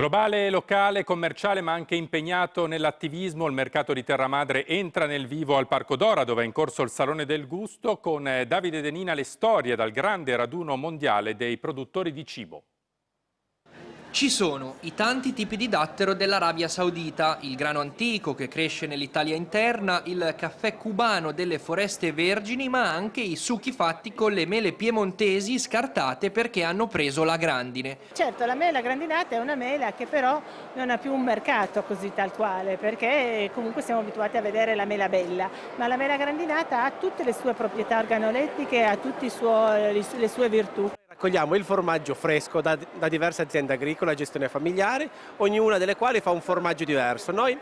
Globale, locale, commerciale ma anche impegnato nell'attivismo, il mercato di Terramadre entra nel vivo al Parco Dora dove è in corso il Salone del Gusto con eh, Davide Denina le storie dal grande raduno mondiale dei produttori di cibo. Ci sono i tanti tipi di dattero dell'Arabia Saudita, il grano antico che cresce nell'Italia interna, il caffè cubano delle foreste vergini, ma anche i succhi fatti con le mele piemontesi scartate perché hanno preso la grandine. Certo, la mela grandinata è una mela che però non ha più un mercato così tal quale, perché comunque siamo abituati a vedere la mela bella, ma la mela grandinata ha tutte le sue proprietà organolettiche, ha tutte le sue virtù. Raccogliamo il formaggio fresco da, da diverse aziende agricole a gestione familiare, ognuna delle quali fa un formaggio diverso. Noi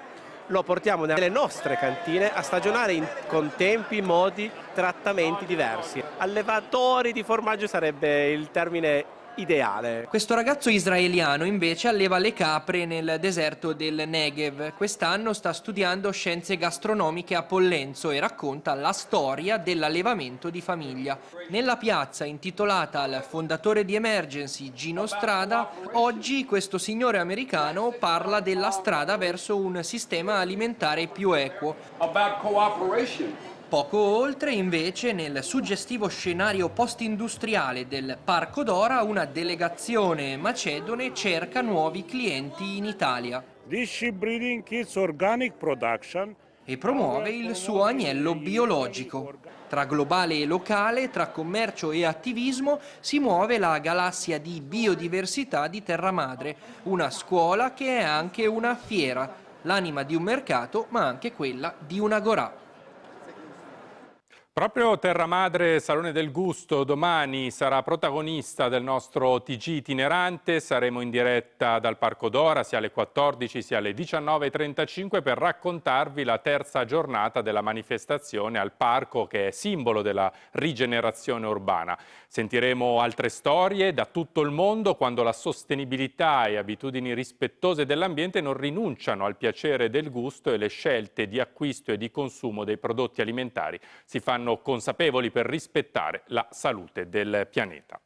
lo portiamo nelle nostre cantine a stagionare in, con tempi, modi, trattamenti diversi. Allevatori di formaggio sarebbe il termine ideale. Questo ragazzo israeliano invece alleva le capre nel deserto del Negev. Quest'anno sta studiando scienze gastronomiche a Pollenzo e racconta la storia dell'allevamento di famiglia. Nella piazza intitolata al fondatore di Emergency Gino Strada, oggi questo signore americano parla della strada verso un sistema alimentare più equo. About cooperation. Poco oltre, invece, nel suggestivo scenario post-industriale del Parco Dora, una delegazione macedone cerca nuovi clienti in Italia. E promuove il suo agnello biologico. Tra globale e locale, tra commercio e attivismo, si muove la galassia di biodiversità di Terra Madre, una scuola che è anche una fiera, l'anima di un mercato ma anche quella di una gorà. Proprio Terra Madre Salone del Gusto domani sarà protagonista del nostro TG itinerante, saremo in diretta dal Parco Dora sia alle 14 sia alle 19.35 per raccontarvi la terza giornata della manifestazione al parco che è simbolo della rigenerazione urbana. Sentiremo altre storie da tutto il mondo quando la sostenibilità e abitudini rispettose dell'ambiente non rinunciano al piacere del gusto e le scelte di acquisto e di consumo dei prodotti alimentari si fanno consapevoli per rispettare la salute del pianeta.